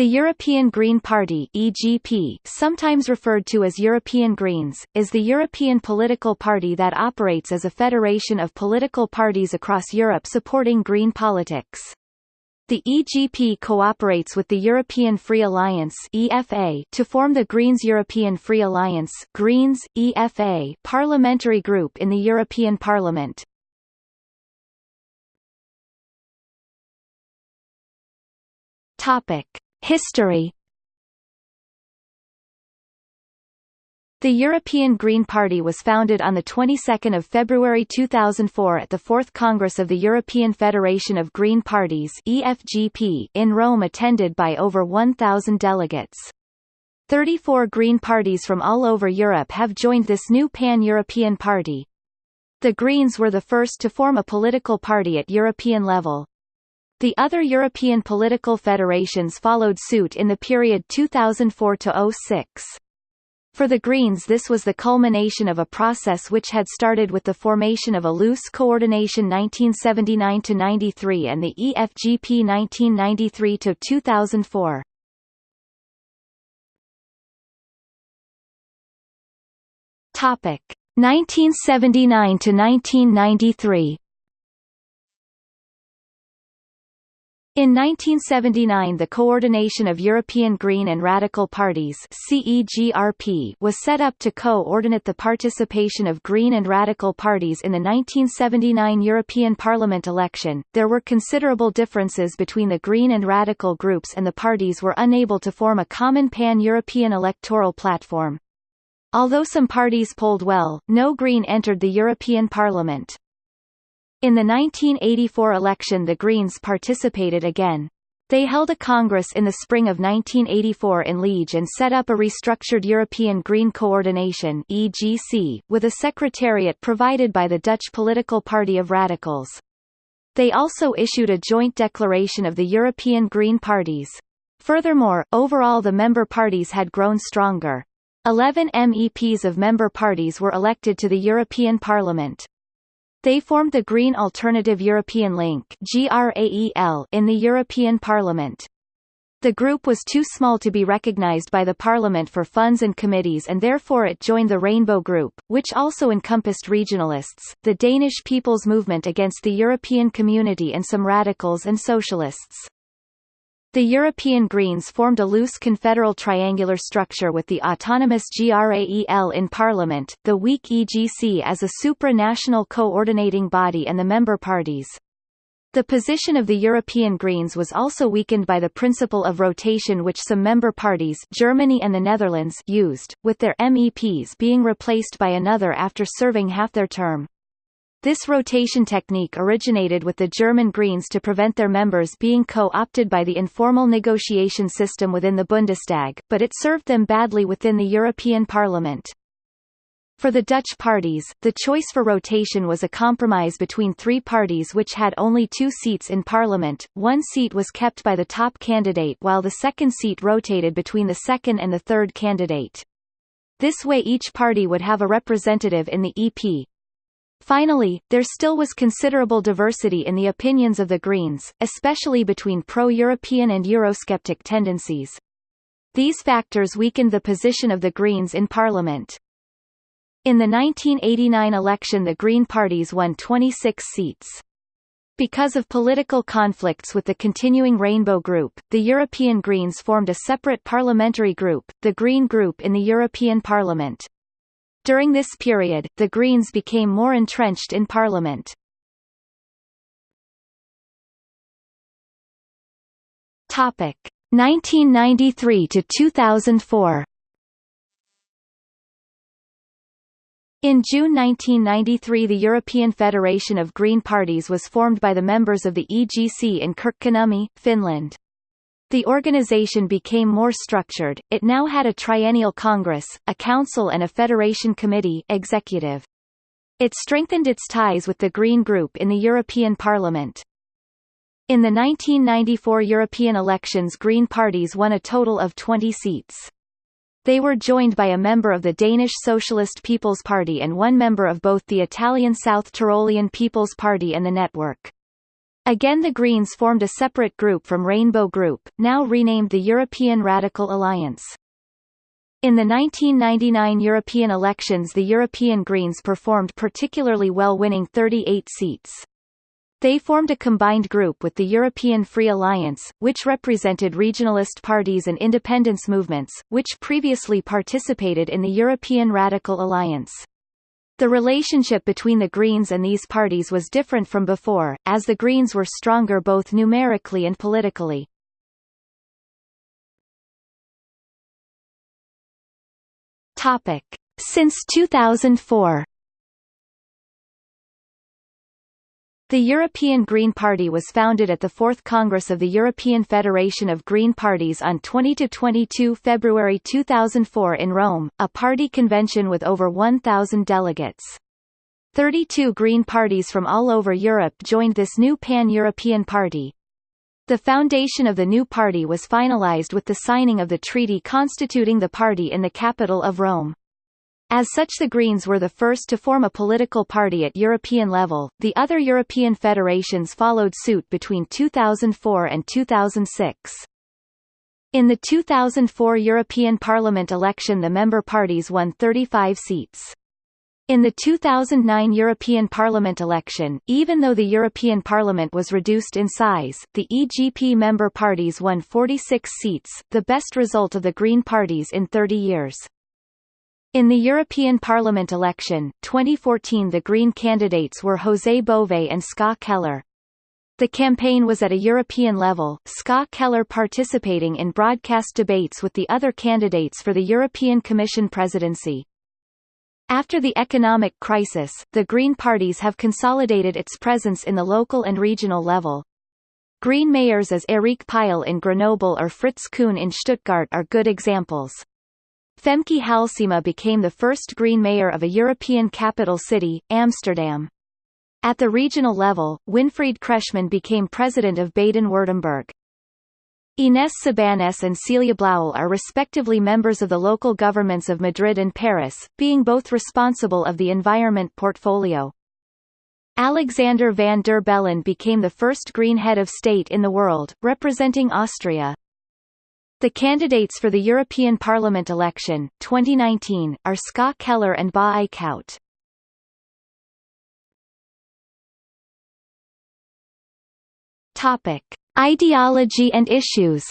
The European Green Party (EGP), sometimes referred to as European Greens, is the European political party that operates as a federation of political parties across Europe supporting green politics. The EGP cooperates with the European Free Alliance (EFA) to form the Greens European Free Alliance (Greens EFA) parliamentary group in the European Parliament. Topic: History The European Green Party was founded on the 22nd of February 2004 at the Fourth Congress of the European Federation of Green Parties (EFGP) in Rome attended by over 1,000 delegates. 34 Green parties from all over Europe have joined this new pan-European party. The Greens were the first to form a political party at European level. The other European political federations followed suit in the period 2004–06. For the Greens this was the culmination of a process which had started with the formation of a loose coordination 1979–93 and the EFGP 1993–2004. Topic 1979 to 1993 In 1979 the Coordination of European Green and Radical Parties was set up to co-ordinate the participation of Green and Radical parties in the 1979 European Parliament election. There were considerable differences between the Green and Radical groups and the parties were unable to form a common pan-European electoral platform. Although some parties polled well, no Green entered the European Parliament. In the 1984 election the Greens participated again. They held a congress in the spring of 1984 in Liege and set up a restructured European Green Coordination EGC, with a secretariat provided by the Dutch political party of Radicals. They also issued a joint declaration of the European Green parties. Furthermore, overall the member parties had grown stronger. Eleven MEPs of member parties were elected to the European Parliament. They formed the Green Alternative European Link in the European Parliament. The group was too small to be recognized by the Parliament for funds and committees and therefore it joined the Rainbow Group, which also encompassed regionalists, the Danish People's Movement against the European Community and some radicals and socialists. The European Greens formed a loose confederal triangular structure with the autonomous GRAEL in Parliament, the weak EGC as a supranational coordinating body and the member parties. The position of the European Greens was also weakened by the principle of rotation which some member parties Germany and the Netherlands used, with their MEPs being replaced by another after serving half their term. This rotation technique originated with the German Greens to prevent their members being co-opted by the informal negotiation system within the Bundestag, but it served them badly within the European Parliament. For the Dutch parties, the choice for rotation was a compromise between three parties which had only two seats in parliament, one seat was kept by the top candidate while the second seat rotated between the second and the third candidate. This way each party would have a representative in the EP, Finally, there still was considerable diversity in the opinions of the Greens, especially between pro-European and Eurosceptic tendencies. These factors weakened the position of the Greens in Parliament. In the 1989 election the Green parties won 26 seats. Because of political conflicts with the continuing Rainbow Group, the European Greens formed a separate parliamentary group, the Green Group in the European Parliament. During this period, the Greens became more entrenched in parliament. Topic 1993 to 2004. In June 1993 the European Federation of Green Parties was formed by the members of the EGC in Kirkkonummi, Finland. The organization became more structured, it now had a triennial congress, a council and a federation committee executive. It strengthened its ties with the Green Group in the European Parliament. In the 1994 European elections Green parties won a total of 20 seats. They were joined by a member of the Danish Socialist People's Party and one member of both the Italian South Tyrolean People's Party and the Network. Again the Greens formed a separate group from Rainbow Group, now renamed the European Radical Alliance. In the 1999 European elections the European Greens performed particularly well winning 38 seats. They formed a combined group with the European Free Alliance, which represented regionalist parties and independence movements, which previously participated in the European Radical Alliance. The relationship between the Greens and these parties was different from before, as the Greens were stronger both numerically and politically. Since 2004 The European Green Party was founded at the Fourth Congress of the European Federation of Green Parties on 20–22 February 2004 in Rome, a party convention with over 1,000 delegates. 32 Green parties from all over Europe joined this new pan-European party. The foundation of the new party was finalized with the signing of the treaty constituting the party in the capital of Rome. As such the Greens were the first to form a political party at European level, the other European federations followed suit between 2004 and 2006. In the 2004 European Parliament election the member parties won 35 seats. In the 2009 European Parliament election, even though the European Parliament was reduced in size, the EGP member parties won 46 seats, the best result of the Green parties in 30 years. In the European Parliament election, 2014 the Green candidates were José Bové and Ska Keller. The campaign was at a European level, Ska Keller participating in broadcast debates with the other candidates for the European Commission presidency. After the economic crisis, the Green parties have consolidated its presence in the local and regional level. Green mayors as Eric Piolle in Grenoble or Fritz Kuhn in Stuttgart are good examples. Femke Halsema became the first Green mayor of a European capital city, Amsterdam. At the regional level, Winfried Kretschmann became president of Baden-Württemberg. Ines Sabanes and Celia Blauel are respectively members of the local governments of Madrid and Paris, being both responsible of the environment portfolio. Alexander van der Bellen became the first Green head of state in the world, representing Austria. The candidates for the European Parliament election, 2019, are Ska Keller and Bas Eickhout. Topic: Ideology and issues.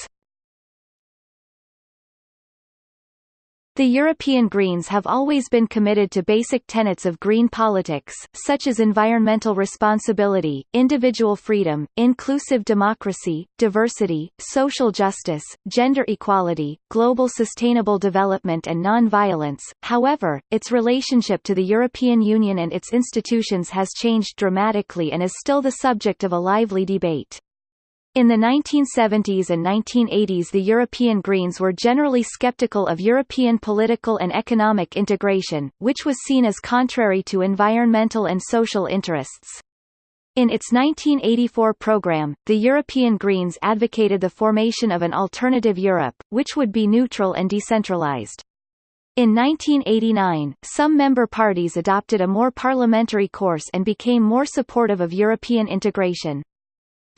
The European Greens have always been committed to basic tenets of green politics, such as environmental responsibility, individual freedom, inclusive democracy, diversity, social justice, gender equality, global sustainable development and non-violence. However, its relationship to the European Union and its institutions has changed dramatically and is still the subject of a lively debate. In the 1970s and 1980s the European Greens were generally skeptical of European political and economic integration, which was seen as contrary to environmental and social interests. In its 1984 program, the European Greens advocated the formation of an alternative Europe, which would be neutral and decentralized. In 1989, some member parties adopted a more parliamentary course and became more supportive of European integration.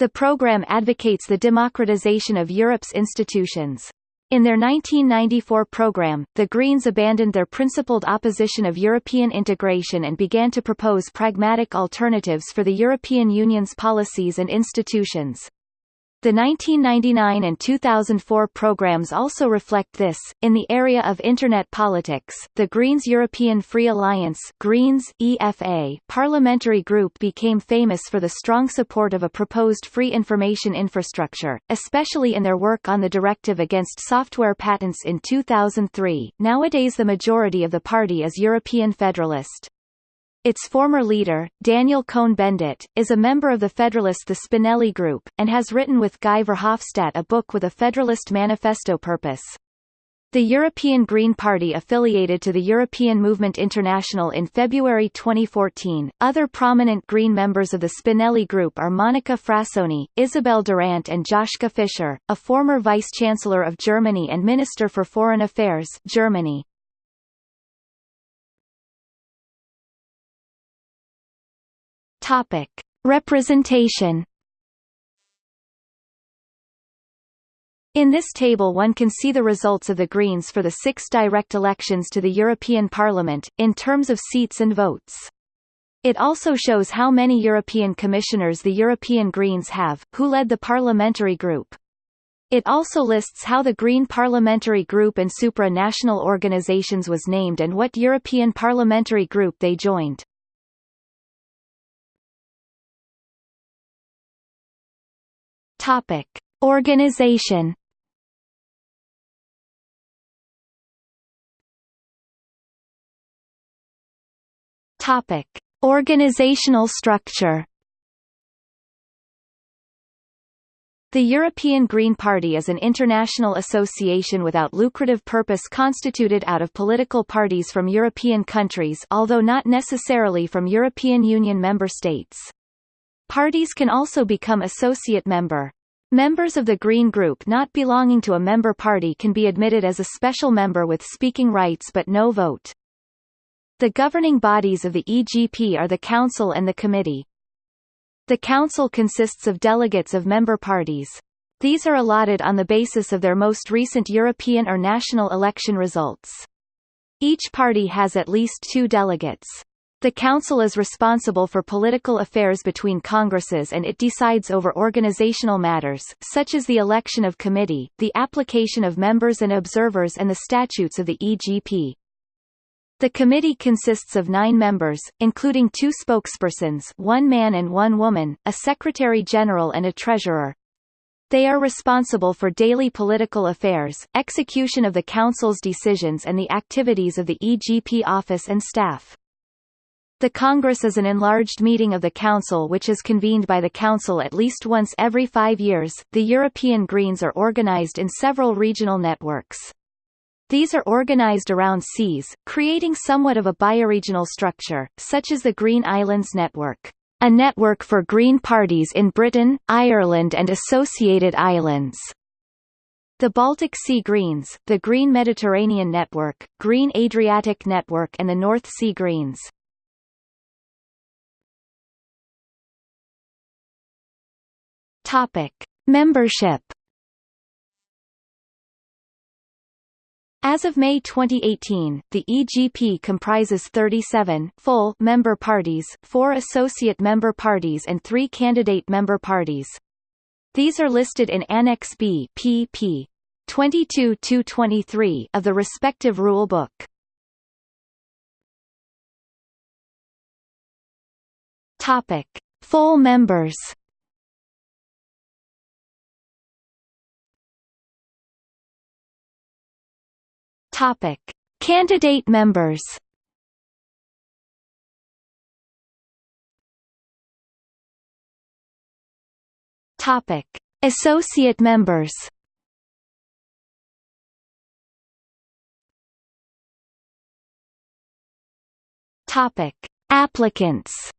The program advocates the democratization of Europe's institutions. In their 1994 program, the Greens abandoned their principled opposition of European integration and began to propose pragmatic alternatives for the European Union's policies and institutions. The 1999 and 2004 programs also reflect this. In the area of internet politics, the Greens European Free Alliance Greens EFA parliamentary group became famous for the strong support of a proposed free information infrastructure, especially in their work on the directive against software patents in 2003. Nowadays the majority of the party is European Federalist. Its former leader, Daniel Cohn-Bendit, is a member of the Federalist the Spinelli Group, and has written with Guy Verhofstadt a book with a Federalist manifesto purpose. The European Green Party affiliated to the European Movement International in February 2014. Other prominent Green members of the Spinelli Group are Monica Frassoni, Isabelle Durant, and Joschka Fischer, a former Vice-Chancellor of Germany and Minister for Foreign Affairs Germany. Topic: Representation In this table one can see the results of the Greens for the six direct elections to the European Parliament, in terms of seats and votes. It also shows how many European commissioners the European Greens have, who led the parliamentary group. It also lists how the Green Parliamentary Group and supranational organisations was named and what European parliamentary group they joined. Topic. Organization Topic: Organizational structure. The European Green Party is an international association without lucrative purpose constituted out of political parties from European countries although not necessarily from European Union member states. Parties can also become associate member. Members of the Green Group not belonging to a member party can be admitted as a special member with speaking rights but no vote. The governing bodies of the EGP are the Council and the Committee. The Council consists of delegates of member parties. These are allotted on the basis of their most recent European or national election results. Each party has at least two delegates. The Council is responsible for political affairs between Congresses and it decides over organizational matters, such as the election of committee, the application of members and observers and the statutes of the EGP. The committee consists of nine members, including two spokespersons one man and one woman, a secretary-general and a treasurer. They are responsible for daily political affairs, execution of the Council's decisions and the activities of the EGP office and staff. The Congress is an enlarged meeting of the Council which is convened by the Council at least once every five years. The European Greens are organized in several regional networks. These are organized around seas, creating somewhat of a bioregional structure, such as the Green Islands Network, a network for green parties in Britain, Ireland and associated islands. The Baltic Sea Greens, the Green Mediterranean Network, Green Adriatic Network and the North Sea Greens. Topic: Membership As of May 2018, the EGP comprises 37 full member parties, 4 associate member parties and 3 candidate member parties. These are listed in Annex B pp. 22-23 of the respective rule book. Topic: Full members. Topic: Candidate members. Topic: Associate members. Topic: Applicants.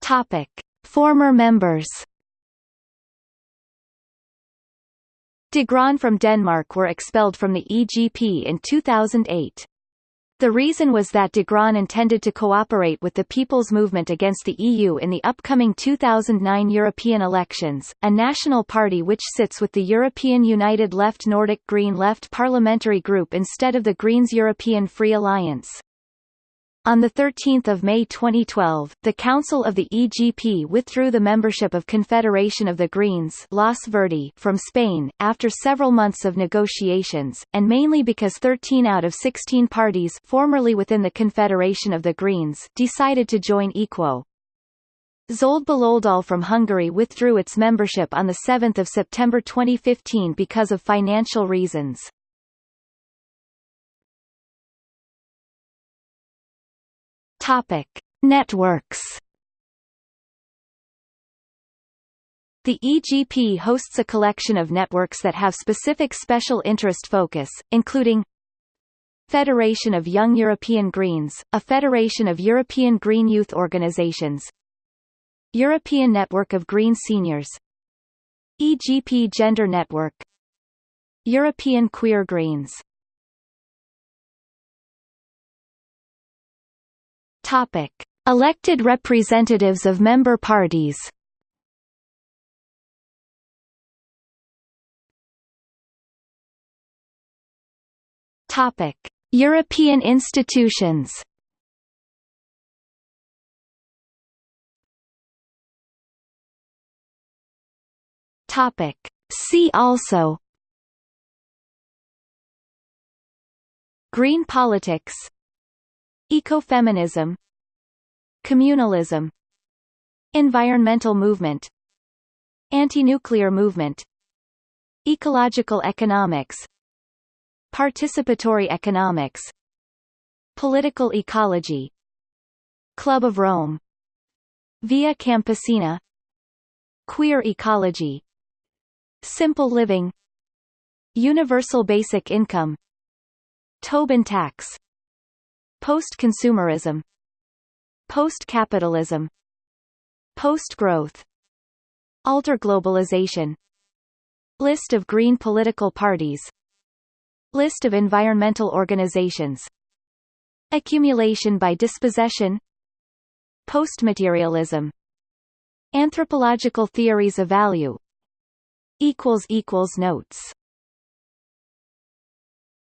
Topic: Former members. De Grønne from Denmark were expelled from the EGP in 2008. The reason was that de Grønne intended to cooperate with the People's Movement against the EU in the upcoming 2009 European elections, a national party which sits with the European United Left Nordic Green Left parliamentary group instead of the Greens European Free Alliance. On 13 May 2012, the Council of the EGP withdrew the membership of Confederation of the Greens Los Verdes from Spain, after several months of negotiations, and mainly because 13 out of 16 parties formerly within the Confederation of the Greens decided to join Equo. Zöld Baloldal from Hungary withdrew its membership on 7 September 2015 because of financial reasons. Topic: Networks. The EGP hosts a collection of networks that have specific special interest focus, including Federation of Young European Greens, a federation of European Green youth organizations European Network of Green Seniors EGP Gender Network European Queer Greens Topic: Elected representatives of member parties. Topic: European institutions. Topic: See also. Green politics Ecofeminism Communalism Environmental movement Anti-nuclear movement Ecological economics Participatory economics Political ecology Club of Rome Via Campesina Queer ecology Simple living Universal basic income Tobin tax Post-consumerism Post-capitalism Post-growth Alter-globalization List of green political parties List of environmental organizations Accumulation by dispossession Postmaterialism Anthropological theories of value Notes